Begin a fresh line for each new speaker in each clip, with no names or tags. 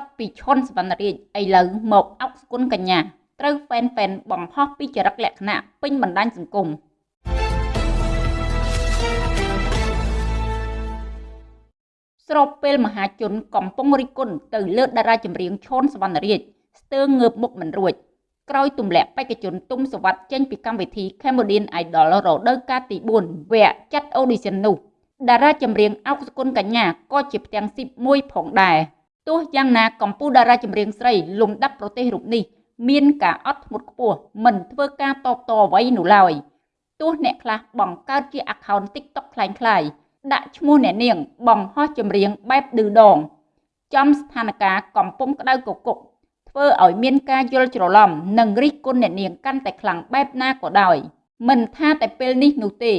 ត់ពីឈុនសវណ្ណរាជឥឡូវមកអុកសគុណកញ្ញាត្រូវហ្វេនហ្វេនបង្ហោះពីចរិតលក្ខណៈពេញបណ្ដាញសង្គមស្របពេលមហាជនកំពុងរិះគន់ទៅលើតារាចម្រៀងឈុនសវណ្ណរាជស្ទើងើបមុខមិនរួចក្រោយទម្លាក់បេក្ខជនទុំសវັດចេញពីកម្មវិធី Cambodian Idol រដូវកាលទី4វគ្គចាត់ audition នោះតារាចម្រៀងអុកសគុណកញ្ញាក៏ជាផ្ទាំងស៊ីបមួយផងដែរ ទោះយ៉ាងណាកម្ពុជាតារាចម្រៀងស្រីលំដាប់ប្រទេសរូបនេះមានការអត់ធ្មត់ខ្ពស់មិនធ្វើការតបតអ្វីនោះឡើយទោះអ្នកខ្លះបង្កើតជា account TikTok คล้ายៗដាក់ឈ្មោះអ្នកនាងបង្ហោះចម្រៀងបែបឌឺដងចំស្ថានភាពកំពុងក្តៅកគុកធ្វើឲ្យមានការយល់ច្រឡំនិងរិះគន់អ្នកនាងកាន់តែខ្លាំងបែបណាក៏ដោយមិនថាតែពេលនេះនោះទេ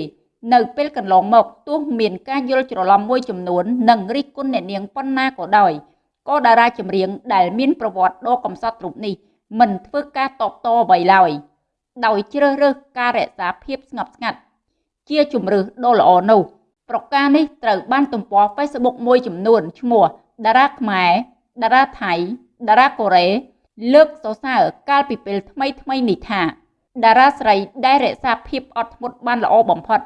នៅពេលកន្លងមកទោះមានការយល់ច្រឡំមួយចំនួននិងរិះគន់អ្នកនាងប៉ុណ្ណាក៏ដោយ ក៏តារាចម្រៀងដែលមានប្រវត្តិដ៏កំសត់រូបនេះមិនធ្វើការតបតអ្វីឡើយដោយជ្រើសរើសការរក្សាភាពស្ងប់ស្ងាត់ជាជំរើសដ៏ល្អនោះប្រការនេះត្រូវបានទំព័រ Facebook មួយចំនួនឈ្មោះតារាខ្មែរតារាថៃតារាកូរ៉េលើកសរសើរកាលពីពេលថ្មីថ្មីនេះថាតារាស្រីដែលរក្សាភាពអត់ធ្មត់បានល្អបំផុត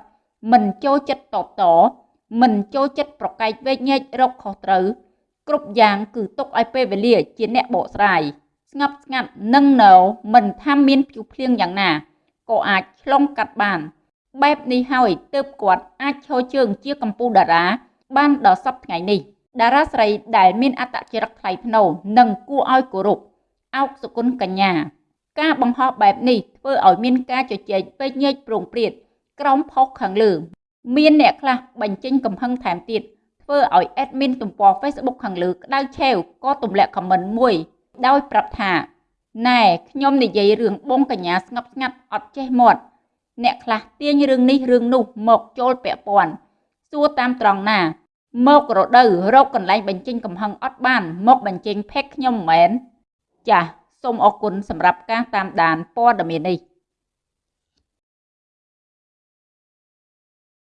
មិនចូលចិត្តតបតមិនចូលចិត្តប្រកែកវែកញែករកខុសត្រូវ គ្រប់យ៉ាងគឺទុកឲ្យពេលវេលាជាអ្នកបកស្រាយស្ងប់ស្ងាត់និងនៅមិនថាមានភ្យុះភ្លៀងយ៉ាងណាក៏អាចឆ្លងកាត់បាន បែបនេះហើយទើបគាត់អាចឈរជើងជាកម្ពុជាតារា បានដល់សប្តាហ៍ថ្ងៃនេះតារាស្រីដែលមានអត្តចរិតថ្លៃថ្នូរនិងគួរឲ្យគោរពអោកសុគន្ធកញ្ញា ការបង្ហោះបែបនេះធ្វើឲ្យមានការជជែកពេកញែកប្រងព្រាតក្រោមផុសខាងលើ មានអ្នកខ្លះបញ្ចេញកំហឹងថែមទៀត ធ្វើឲ្យ admin ទំព័រ Facebook ខាងលើក្តៅឆេវក៏ទម្លាក់ comment មួយ ដោយប្រាប់ថាណែខ្ញុំនិយាយរឿងបងកញ្ញាស្ងប់ស្ងាត់អត់ចេះមាត់អ្នកខ្លះទាញរឿងនេះរឿងនោះមកចូលពាក់ព័ន្ធសួរតាមត្រង់ណាមករដូវរកកន្លែងបញ្ចេញកំហឹងអត់បាន មកបញ្ចេញផេកខ្ញុំមិនមែនចាសសូមអរគុណសម្រាប់ការតាមដានព័ត៌មាននេះ